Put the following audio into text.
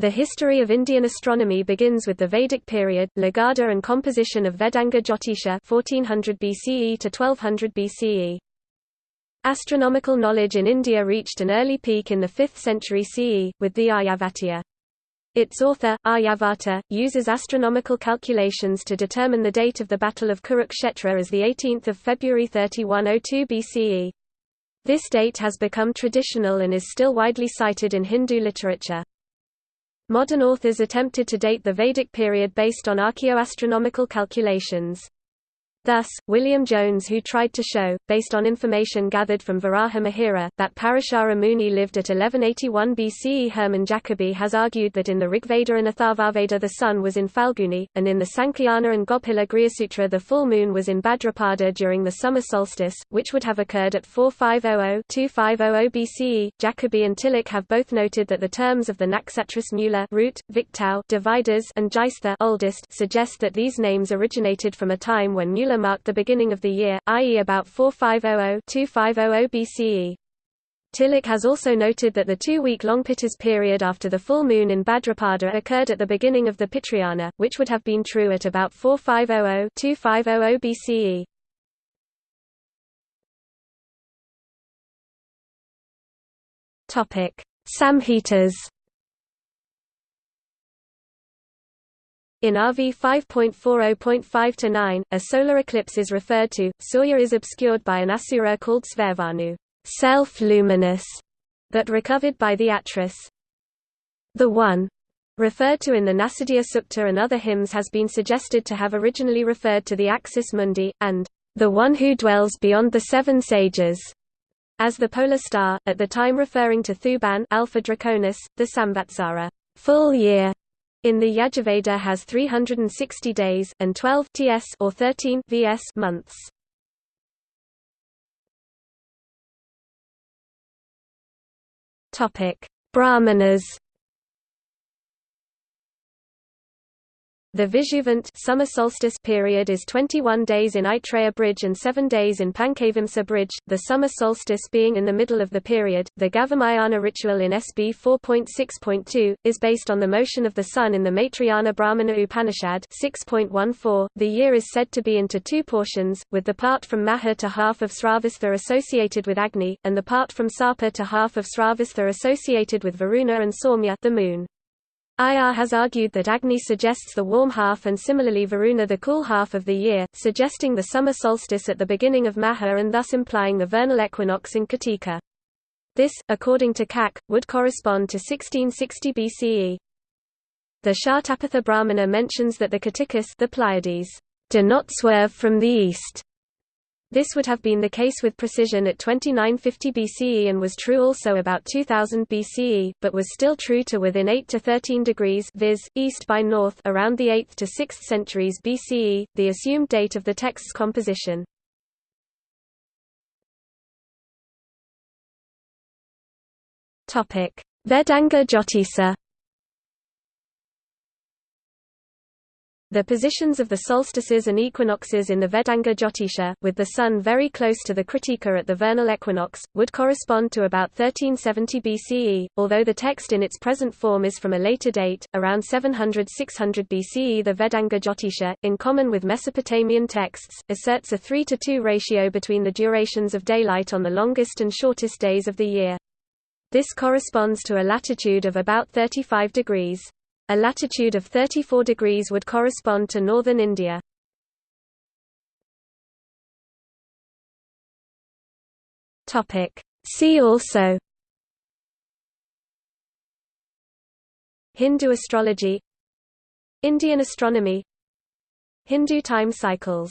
The history of Indian astronomy begins with the Vedic period, Lagadha and composition of Vedanga Jyotisha 1400 BCE to 1200 BCE. Astronomical knowledge in India reached an early peak in the 5th century CE, with the Aryabhatiya. Its author, Aryabhata, uses astronomical calculations to determine the date of the Battle of Kurukshetra as 18 February 3102 BCE. This date has become traditional and is still widely cited in Hindu literature. Modern authors attempted to date the Vedic period based on archaeoastronomical calculations. Thus, William Jones who tried to show, based on information gathered from Varaha Mihira, that Parashara Muni lived at 1181 BCE Herman Jacobi has argued that in the Rigveda and Atharvaveda the sun was in Falguni, and in the Sankhayana and Gobhila Grihyasutra the full moon was in Bhadrapada during the summer solstice, which would have occurred at 4500-2500 BCE. Jacobi and Tilak have both noted that the terms of the Naksatras Mula root, Viktau, dividers and Jyeshtha oldest suggest that these names originated from a time when Mula marked the beginning of the year, i.e. about 4500-2500 BCE. Tilak has also noted that the two-week-long Pittas period after the full moon in Bhadrapada occurred at the beginning of the Pitrayana, which would have been true at about 4500-2500 BCE. Topic: Samhitas In RV 5.40.5-9, a solar eclipse is referred to, Surya is obscured by an asura called Svarbhanu self-luminous, that recovered by the Atras. The One, referred to in the Nasadiya Sukta and other hymns has been suggested to have originally referred to the Axis Mundi, and the One who dwells beyond the seven sages, as the polar star, at the time referring to Thuban Alpha Draconis, the Samvatsara full year, in the Yajurveda has 360 days, and 12 ts or 13 vs months. Topic: Brahmanas The Vishuvant summer solstice period is 21 days in Aitareya Bridge and 7 days in Pankavamsa Bridge, the summer solstice being in the middle of the period. The Gavamayana ritual in SB 4.6.2 is based on the motion of the sun in the Maitrayana Brahmana Upanishad 6.14. The year is said to be into two portions, with the part from Maha to half of Sravastha associated with Agni, and the part from Sarpa to half of Sravastha associated with Varuna and Saumya the moon. IR has argued that Agni suggests the warm half and similarly Varuna the cool half of the year, suggesting the summer solstice at the beginning of Maha and thus implying the vernal equinox in Kritika. This, according to Kak, would correspond to 1660 BCE. The Shatapatha Brahmana mentions that the Kartikas the Pleiades do not swerve from the east, this would have been the case with precision at 2950 BCE and was true also about 2000 BCE, but was still true to within 8 to 13 degrees viz., east by north around the 8th to 6th centuries BCE, the assumed date of the text's composition. Vedanga Jyotisa The positions of the solstices and equinoxes in the Vedanga Jyotisha, with the Sun very close to the Kritika at the vernal equinox, would correspond to about 1370 BCE, although the text in its present form is from a later date, around 700–600 BCE. The Vedanga Jyotisha, in common with Mesopotamian texts, asserts a 3 to 2 ratio between the durations of daylight on the longest and shortest days of the year. This corresponds to a latitude of about 35 degrees. A latitude of 34 degrees would correspond to northern India. See also Hindu astrology Indian astronomy Hindu time cycles